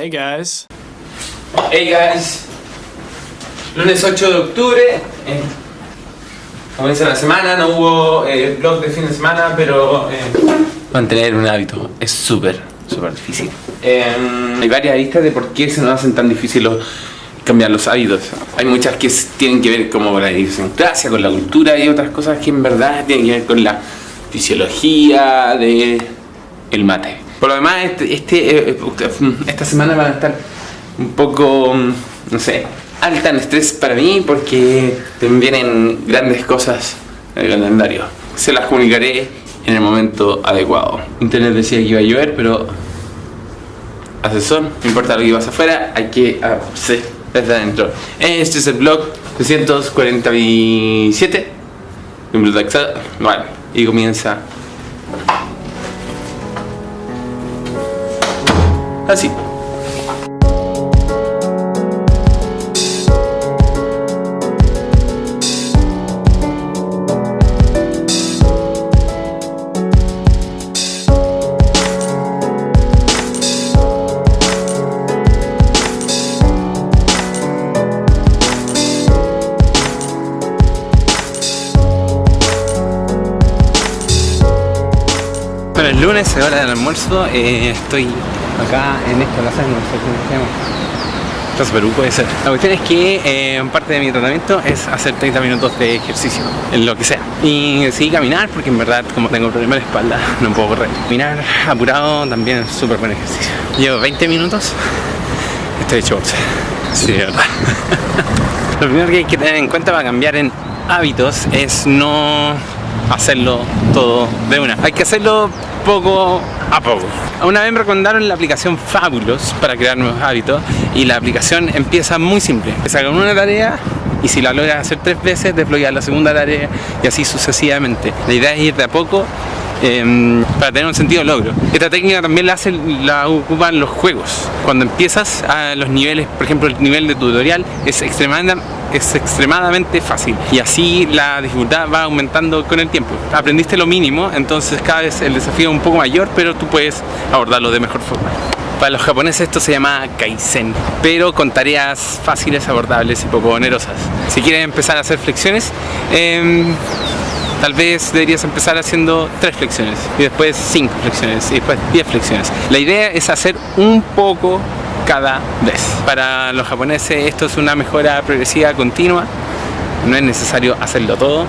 Hey guys. Hey guys. Lunes 8 de octubre. Eh, comienza la semana, no hubo eh, vlog de fin de semana, pero eh, mantener un hábito es súper, súper difícil. Eh, hay varias aristas de por qué se nos hacen tan difíciles los- cambiar los hábitos. Hay muchas que tienen que ver como con la idiosincrasia, con la cultura y otras cosas que en verdad tienen que ver con la fisiología de el mate. Por lo demás, este, este, eh, esta semana van a estar un poco, mm, no sé, alta en estrés para mí porque vienen grandes cosas en el calendario. Se las comunicaré en el momento adecuado. Internet decía que iba a llover, pero hace sol, no importa lo que pasa afuera, hay que hacerse desde adentro. Este es el blog 347 de. Bueno, y comienza así. El lunes es hora del almuerzo, eh, estoy acá en esta plaza, no sé cómo se llama. Plaza Perú puede ser. La cuestión es que eh, parte de mi tratamiento es hacer 30 minutos de ejercicio, en lo que sea. Y decidí caminar porque en verdad como tengo problemas de espalda no puedo correr. Caminar apurado también es súper buen ejercicio. Llevo 20 minutos, estoy hecho bolsa. Sí, de verdad. Lo primero que hay que tener en cuenta para cambiar en hábitos es no hacerlo todo de una. Hay que hacerlo poco a poco. Una vez me recomendaron la aplicación Fabulous para crear nuevos hábitos y la aplicación empieza muy simple. Empieza con una tarea y si la logras hacer tres veces, desbloqueas la segunda tarea y así sucesivamente. La idea es ir de a poco em, para tener un sentido logro. Esta técnica también la, hacen, la ocupan los juegos. Cuando empiezas a los niveles, por ejemplo el nivel de tutorial es extremadamente, es extremadamente fácil y así la dificultad va aumentando con el tiempo. Aprendiste lo mínimo, entonces cada vez el desafío es un poco mayor, pero tú puedes abordarlo de mejor forma. Para los japoneses esto se llama Kaizen, pero con tareas fáciles, abordables y poco onerosas. Si quieres empezar a hacer flexiones, em, Tal vez deberías empezar haciendo tres flexiones y después cinco flexiones y después 10 flexiones. La idea es hacer un poco cada vez. Para los japoneses esto es una mejora progresiva continua. No es necesario hacerlo todo.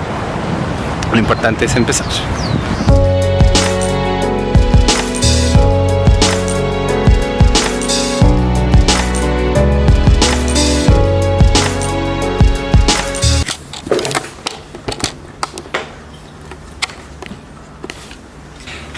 Lo importante es empezar.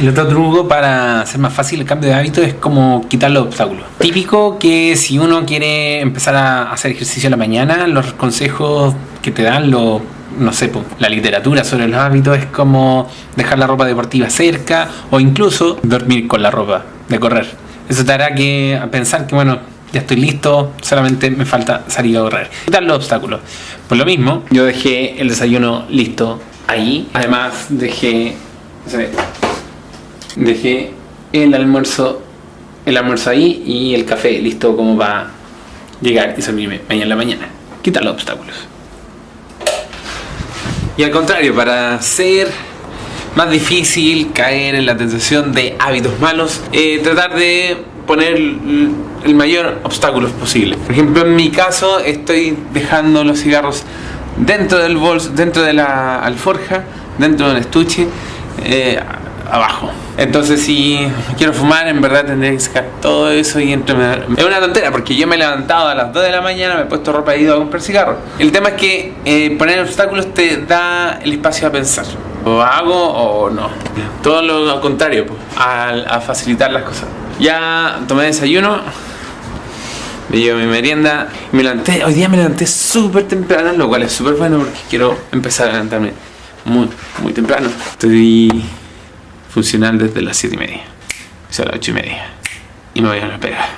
El otro truco para hacer más fácil el cambio de hábito es como quitar los obstáculos. Típico que si uno quiere empezar a hacer ejercicio en la mañana, los consejos que te dan lo, no sé, la literatura sobre los hábitos es como dejar la ropa deportiva cerca o incluso dormir con la ropa de correr. Eso te hará que pensar que bueno, ya estoy listo, solamente me falta salir a correr. Quitar los obstáculos. Por lo mismo, yo dejé el desayuno listo ahí. Además, dejé. Dejé el almuerzo el almuerzo ahí y el café listo como para llegar y servirme mañana en la mañana. Quitar los obstáculos. Y al contrario para ser más difícil caer en la tentación de hábitos malos eh, tratar de poner el mayor obstáculos posible. Por ejemplo en mi caso estoy dejando los cigarros dentro del bolso dentro de la alforja dentro del estuche eh, abajo. Entonces si quiero fumar, en verdad tendré que sacar todo eso y entre... Es una tontera porque yo me he levantado a las 2 de la mañana, me he puesto ropa y he ido a comprar cigarros. El tema es que eh, poner obstáculos te da el espacio a pensar. O hago o no. Todo lo contrario, pues, a, facilitar las cosas. Ya tomé desayuno, me llevo mi merienda, me levanté, hoy día me levanté súper temprano, lo cual es súper bueno porque quiero empezar a levantarme muy, muy temprano. Estoy funcional desde las 7 y media, o sea, las 8 y media. Y me voy a la pega,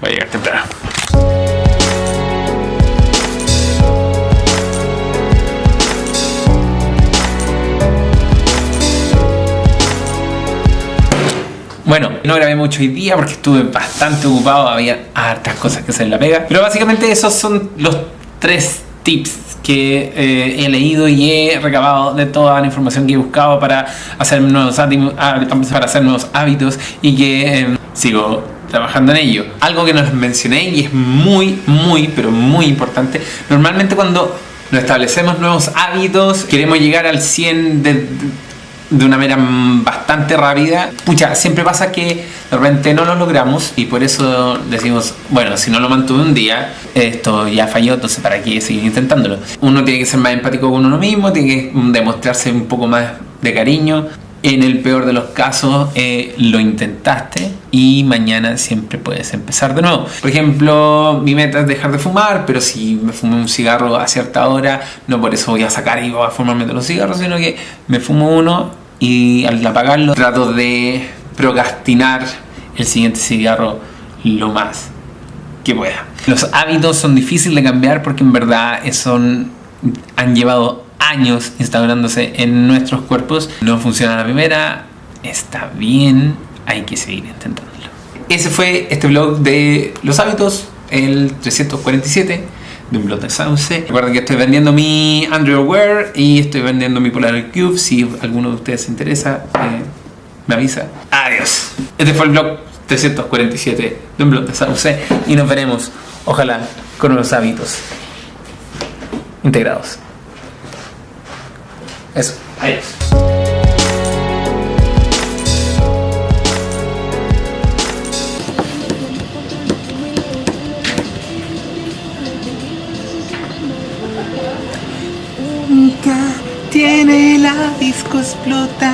voy a llegar temprano. Bueno, no grabé mucho hoy día porque estuve bastante ocupado, había hartas cosas que hacer en la pega. Pero básicamente esos son los tres tips que eh, he leído y he recabado de toda la información que he buscado para hacer nuevos, para hacer nuevos hábitos y que em, sigo trabajando en ello. Algo que nos mencioné y es muy, muy, pero muy importante. Normalmente cuando nos establecemos nuevos hábitos, queremos llegar al 100 de de una manera bastante rápida. Pucha, siempre pasa que de repente no lo logramos y por eso decimos, bueno, si no lo mantuve un día, esto ya falló, entonces para qué seguir intentándolo. Uno tiene que ser más empático con uno mismo, tiene que demostrarse un poco más de cariño. En el peor de los casos eh, lo intentaste y mañana siempre puedes empezar de nuevo. Por ejemplo, mi meta es dejar de fumar, pero si me fumo un cigarro a cierta hora, no por eso voy a sacar y voy a fumarme de los cigarros, sino que me fumo uno y al apagarlo trato de procrastinar el siguiente cigarro lo más que pueda. Los hábitos son difíciles de cambiar porque en verdad son, han llevado años instaurándose en nuestros cuerpos. No funciona la primera, está bien, hay que seguir intentándolo. Ese fue este vlog de los hábitos, el 347 de un blog de Sauce. Recuerden que estoy vendiendo mi Android Wear y estoy vendiendo mi Polar Cube. Si alguno de ustedes se interesa, eh, me avisa. Adiós. Este fue el blog 347 de un blog de Sauce y nos veremos, ojalá, con unos hábitos integrados. Eso. Adiós. tiene la disco explota.